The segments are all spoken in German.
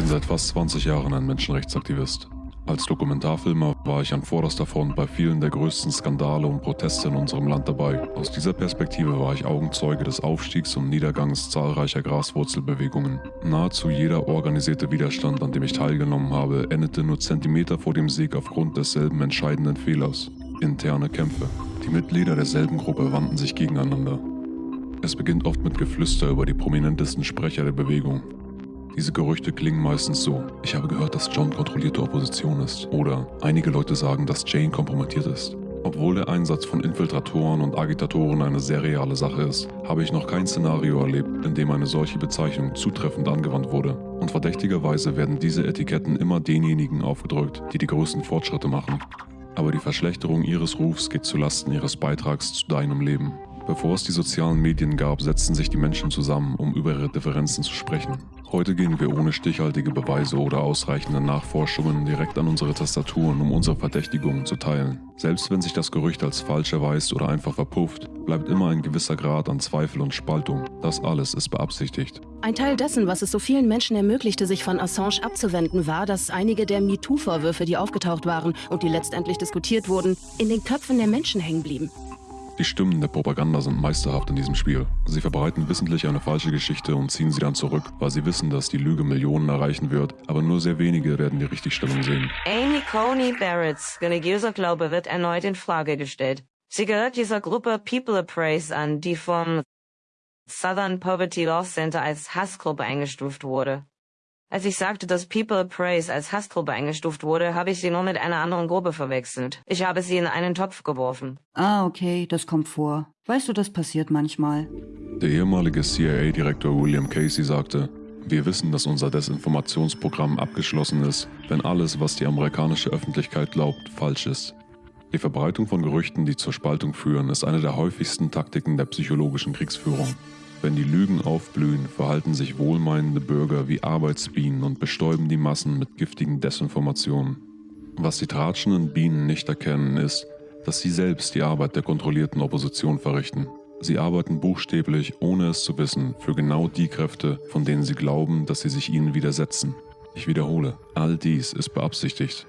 bin seit fast 20 Jahren ein Menschenrechtsaktivist. Als Dokumentarfilmer war ich an vorderster Front bei vielen der größten Skandale und Proteste in unserem Land dabei. Aus dieser Perspektive war ich Augenzeuge des Aufstiegs und Niedergangs zahlreicher Graswurzelbewegungen. Nahezu jeder organisierte Widerstand, an dem ich teilgenommen habe, endete nur Zentimeter vor dem Sieg aufgrund desselben entscheidenden Fehlers. Interne Kämpfe. Die Mitglieder derselben Gruppe wandten sich gegeneinander. Es beginnt oft mit Geflüster über die prominentesten Sprecher der Bewegung. Diese Gerüchte klingen meistens so. Ich habe gehört, dass John kontrollierte Opposition ist. Oder einige Leute sagen, dass Jane kompromittiert ist. Obwohl der Einsatz von Infiltratoren und Agitatoren eine sehr reale Sache ist, habe ich noch kein Szenario erlebt, in dem eine solche Bezeichnung zutreffend angewandt wurde. Und verdächtigerweise werden diese Etiketten immer denjenigen aufgedrückt, die die größten Fortschritte machen. Aber die Verschlechterung ihres Rufs geht zulasten ihres Beitrags zu deinem Leben. Bevor es die sozialen Medien gab, setzten sich die Menschen zusammen, um über ihre Differenzen zu sprechen. Heute gehen wir ohne stichhaltige Beweise oder ausreichende Nachforschungen direkt an unsere Tastaturen, um unsere Verdächtigungen zu teilen. Selbst wenn sich das Gerücht als falsch erweist oder einfach verpufft, bleibt immer ein gewisser Grad an Zweifel und Spaltung. Das alles ist beabsichtigt. Ein Teil dessen, was es so vielen Menschen ermöglichte, sich von Assange abzuwenden, war, dass einige der MeToo-Vorwürfe, die aufgetaucht waren und die letztendlich diskutiert wurden, in den Köpfen der Menschen hängen blieben. Die Stimmen der Propaganda sind meisterhaft in diesem Spiel. Sie verbreiten wissentlich eine falsche Geschichte und ziehen sie dann zurück, weil sie wissen, dass die Lüge Millionen erreichen wird, aber nur sehr wenige werden die Richtigstellung sehen. Amy Coney Barretts religiöser Glaube wird erneut in Frage gestellt. Sie gehört dieser Gruppe People Appraise an, die vom Southern Poverty Law Center als Hassgruppe eingestuft wurde. Als ich sagte, dass People Appraise als Hassgruppe eingestuft wurde, habe ich sie nur mit einer anderen Gruppe verwechselt. Ich habe sie in einen Topf geworfen. Ah, okay, das kommt vor. Weißt du, das passiert manchmal. Der ehemalige CIA-Direktor William Casey sagte, wir wissen, dass unser Desinformationsprogramm abgeschlossen ist, wenn alles, was die amerikanische Öffentlichkeit glaubt, falsch ist. Die Verbreitung von Gerüchten, die zur Spaltung führen, ist eine der häufigsten Taktiken der psychologischen Kriegsführung. Wenn die Lügen aufblühen, verhalten sich wohlmeinende Bürger wie Arbeitsbienen und bestäuben die Massen mit giftigen Desinformationen. Was die tratschenden Bienen nicht erkennen, ist, dass sie selbst die Arbeit der kontrollierten Opposition verrichten. Sie arbeiten buchstäblich, ohne es zu wissen, für genau die Kräfte, von denen sie glauben, dass sie sich ihnen widersetzen. Ich wiederhole, all dies ist beabsichtigt.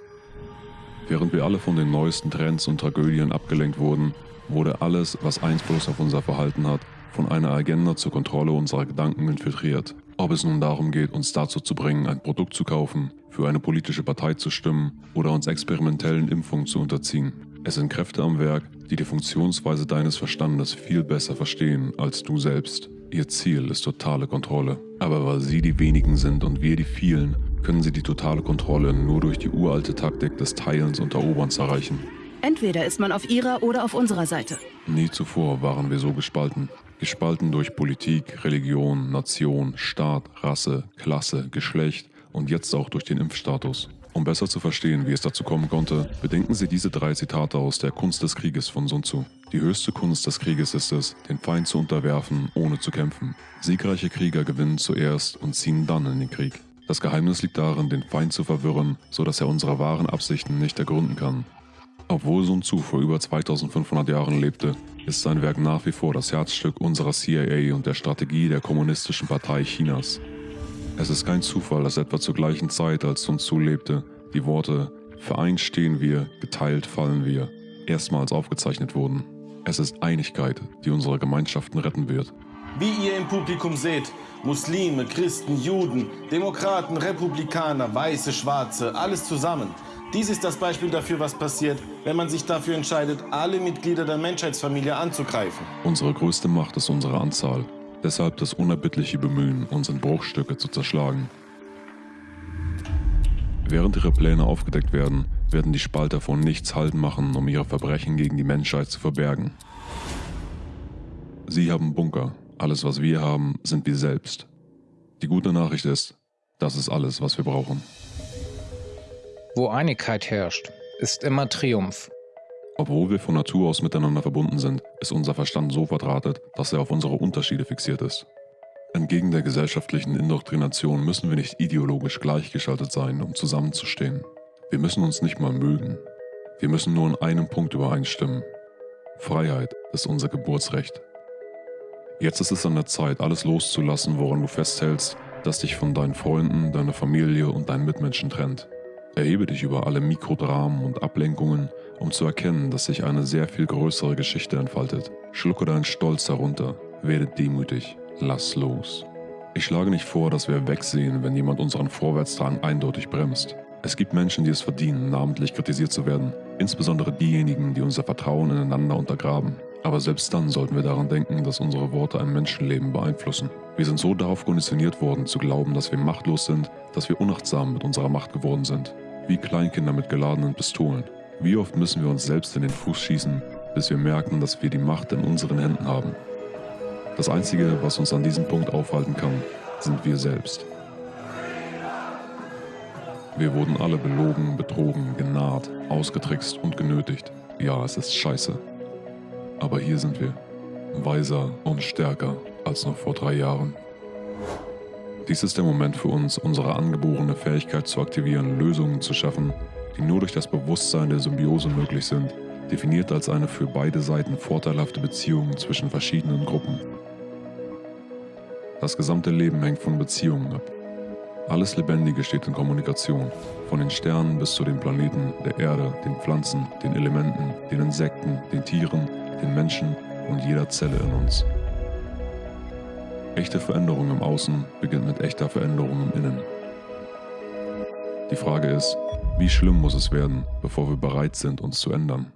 Während wir alle von den neuesten Trends und Tragödien abgelenkt wurden, wurde alles, was Einfluss auf unser Verhalten hat, von einer Agenda zur Kontrolle unserer Gedanken infiltriert. Ob es nun darum geht, uns dazu zu bringen, ein Produkt zu kaufen, für eine politische Partei zu stimmen oder uns experimentellen Impfungen zu unterziehen. Es sind Kräfte am Werk, die die Funktionsweise deines Verstandes viel besser verstehen als du selbst. Ihr Ziel ist totale Kontrolle. Aber weil sie die wenigen sind und wir die vielen, können sie die totale Kontrolle nur durch die uralte Taktik des Teilens und Eroberns erreichen. Entweder ist man auf ihrer oder auf unserer Seite. Nie zuvor waren wir so gespalten. Gespalten durch Politik, Religion, Nation, Staat, Rasse, Klasse, Geschlecht und jetzt auch durch den Impfstatus. Um besser zu verstehen, wie es dazu kommen konnte, bedenken Sie diese drei Zitate aus der Kunst des Krieges von Sun Tzu. Die höchste Kunst des Krieges ist es, den Feind zu unterwerfen, ohne zu kämpfen. Siegreiche Krieger gewinnen zuerst und ziehen dann in den Krieg. Das Geheimnis liegt darin, den Feind zu verwirren, sodass er unsere wahren Absichten nicht ergründen kann. Obwohl Sun Tzu vor über 2500 Jahren lebte, ist sein Werk nach wie vor das Herzstück unserer CIA und der Strategie der Kommunistischen Partei Chinas. Es ist kein Zufall, dass etwa zur gleichen Zeit, als Sun Tzu lebte, die Worte Vereint stehen wir, geteilt fallen wir erstmals aufgezeichnet wurden. Es ist Einigkeit, die unsere Gemeinschaften retten wird. Wie ihr im Publikum seht, Muslime, Christen, Juden, Demokraten, Republikaner, Weiße, Schwarze, alles zusammen. Dies ist das Beispiel dafür, was passiert, wenn man sich dafür entscheidet, alle Mitglieder der Menschheitsfamilie anzugreifen. Unsere größte Macht ist unsere Anzahl. Deshalb das unerbittliche Bemühen, uns in Bruchstücke zu zerschlagen. Während ihre Pläne aufgedeckt werden, werden die Spalter von nichts halten machen, um ihre Verbrechen gegen die Menschheit zu verbergen. Sie haben Bunker. Alles, was wir haben, sind wir selbst. Die gute Nachricht ist, das ist alles, was wir brauchen. Wo Einigkeit herrscht, ist immer Triumph. Obwohl wir von Natur aus miteinander verbunden sind, ist unser Verstand so verdrahtet, dass er auf unsere Unterschiede fixiert ist. Entgegen der gesellschaftlichen Indoktrination müssen wir nicht ideologisch gleichgeschaltet sein, um zusammenzustehen. Wir müssen uns nicht mal mögen. Wir müssen nur in einem Punkt übereinstimmen. Freiheit ist unser Geburtsrecht. Jetzt ist es an der Zeit, alles loszulassen, woran du festhältst, das dich von deinen Freunden, deiner Familie und deinen Mitmenschen trennt. Erhebe dich über alle Mikrodramen und Ablenkungen, um zu erkennen, dass sich eine sehr viel größere Geschichte entfaltet. Schlucke deinen Stolz herunter, werde demütig, lass los. Ich schlage nicht vor, dass wir wegsehen, wenn jemand unseren Vorwärtsdrang eindeutig bremst. Es gibt Menschen, die es verdienen, namentlich kritisiert zu werden, insbesondere diejenigen, die unser Vertrauen ineinander untergraben. Aber selbst dann sollten wir daran denken, dass unsere Worte ein Menschenleben beeinflussen. Wir sind so darauf konditioniert worden, zu glauben, dass wir machtlos sind, dass wir unachtsam mit unserer Macht geworden sind. Wie Kleinkinder mit geladenen Pistolen. Wie oft müssen wir uns selbst in den Fuß schießen, bis wir merken, dass wir die Macht in unseren Händen haben. Das Einzige, was uns an diesem Punkt aufhalten kann, sind wir selbst. Wir wurden alle belogen, betrogen, genaht, ausgetrickst und genötigt. Ja, es ist scheiße. Aber hier sind wir, weiser und stärker als noch vor drei Jahren. Dies ist der Moment für uns, unsere angeborene Fähigkeit zu aktivieren, Lösungen zu schaffen, die nur durch das Bewusstsein der Symbiose möglich sind, definiert als eine für beide Seiten vorteilhafte Beziehung zwischen verschiedenen Gruppen. Das gesamte Leben hängt von Beziehungen ab. Alles Lebendige steht in Kommunikation, von den Sternen bis zu den Planeten, der Erde, den Pflanzen, den Elementen, den Insekten, den Tieren, den Menschen und jeder Zelle in uns. Echte Veränderung im Außen beginnt mit echter Veränderung im Innen. Die Frage ist, wie schlimm muss es werden, bevor wir bereit sind, uns zu ändern?